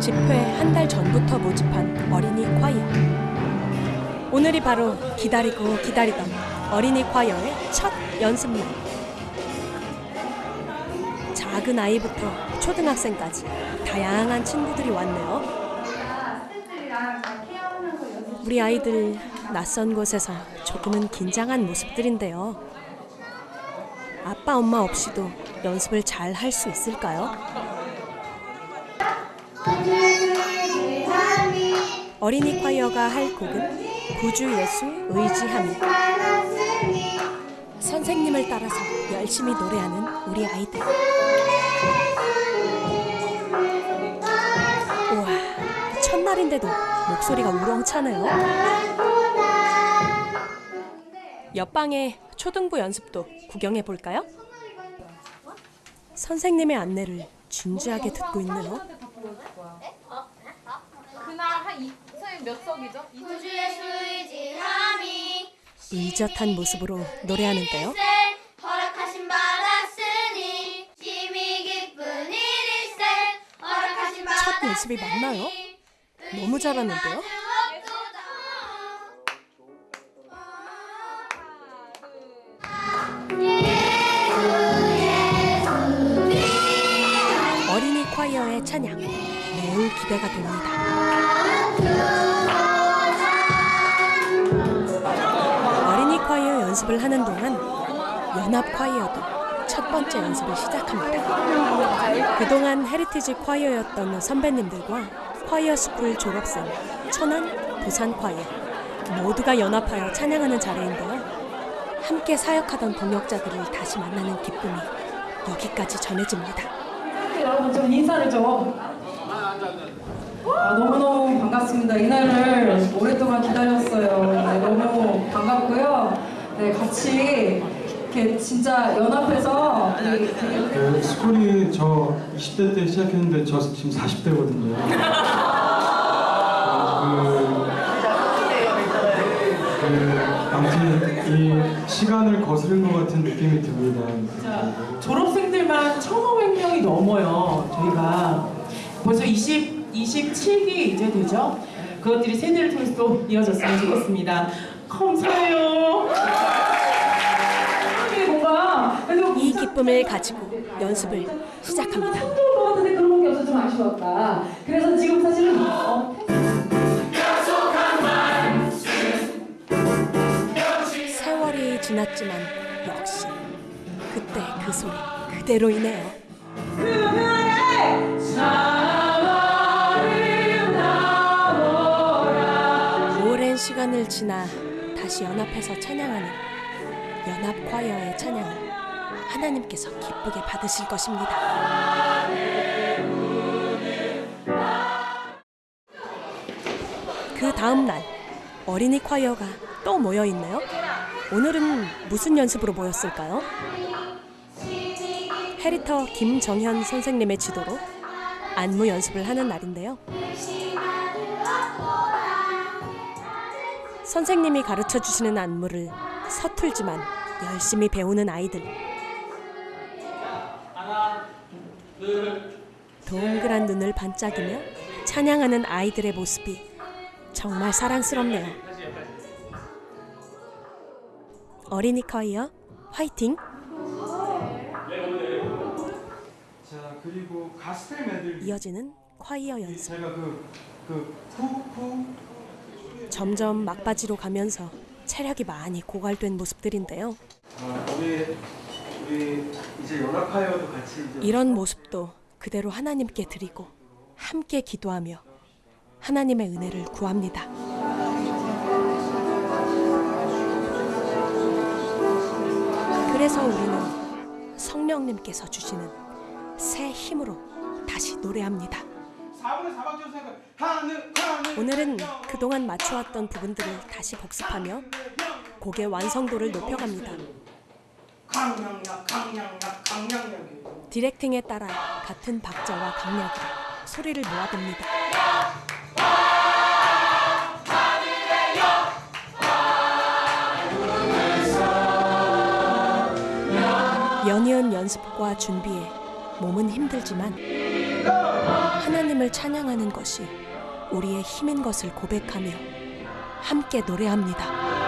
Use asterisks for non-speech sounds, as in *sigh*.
집회 한 달 전부터 모집한 어린이 콰이어. 오늘이 바로 기다리고 기다리던 어린이 콰이어의 첫 연습날. 작은 아이부터 초등학생까지 다양한 친구들이 왔네요. 우리 아이들 낯선 곳에서 조금은 긴장한 모습들인데요. 아빠 엄마 없이도 연습을 잘 할 수 있을까요? 어린이 콰이어가 할 곡은 구주 예수 의지함이 선생님을 따라서 열심히 노래하는 우리 아이들 8살인데도 목소리가 우렁차네요. 옆방의 초등부 연습도 구경해 볼까요? 선생님의 안내를 진지하게 듣고 있네요. 의젓한 모습으로 노래하는데요. 첫 연습이 맞나요? 너무 잘하는데요? 어린이 choir의 찬양 매우 기대가 됩니다. 어린이 콰이어 연습을 하는 동안 연합 choir도 첫 번째 연습을 시작합니다. 그동안 헤리티지 choir였던 선배님들과 choir school 졸업생 천안 부산 콰이어 모두가 연합하여 찬양하는 자리인데요. 함께 사역하던 동역자들을 다시 만나는 기쁨이 여기까지 전해집니다. 여러분 좀 인사를 좀. 아, 너무너무 반갑습니다. 이날을 오랫동안 기다렸어요. 네, 너무 반갑고요. 네, 같이 이렇게 진짜 연합해서 이- 되게 그 스쿨이 저 20대 때 시작했는데 저 지금 40대거든요. *laughs* 그, 그 아무튼 이 시간을 거스른 것 같은 느낌이 듭니다. 진짜 졸업생들만 1,500명이 넘어요. 저희가 벌써 20, 27기 이제 되죠. 그것들이 세대를 통해서 또 이어졌으면 좋겠습니다. 감사해요. 기쁨을 가지고 연습을 시작합니다. 같은데 그런 게 없어서 좀 아쉬웠다. 그래서 지금 사실은 어, 세월이 지났지만 역시 그때 그 소리 그대로이네요. 오랜 시간을 지나 다시 연합해서 찬양하는 연합 콰이어의 찬양을 하나님께서 기쁘게 받으실 것입니다. 그 다음 날 어린이 콰이어가 또 모여 있네요. 오늘은 무슨 연습으로 모였을까요? 해리터 김정현 선생님의 지도로 안무 연습을 하는 날인데요. 선생님이 가르쳐 주시는 안무를 서툴지만 열심히 배우는 아이들. 동그란 눈을 반짝이며 찬양하는 아이들의 모습이 정말 사랑스럽네요. 어린이 커이어 화이팅! 자 그리고 가스펠 메들 이어지는 콰이어 연습. 제가 그그 푸푸 점점 막바지로 가면서 체력이 많이 고갈된 모습들인데요. 아, 우리 이런 모습도 그대로 하나님께 드리고 함께 기도하며 하나님의 은혜를 구합니다. 그래서 우리는 성령님께서 주시는 새 힘으로 다시 노래합니다. 4분의 4박 조사가 하늘 하늘 오늘은 그동안 맞춰왔던 부분들을 다시 복습하며 곡의 완성도를 높여갑니다. 강량약 강량약 강량약이에요. 디렉팅에 따라 같은 박자와 강약으로 소리를 모아둡니다. 연이은 연습과 준비에 몸은 힘들지만 하나님을 찬양하는 것이 우리의 힘인 것을 고백하며 함께 노래합니다.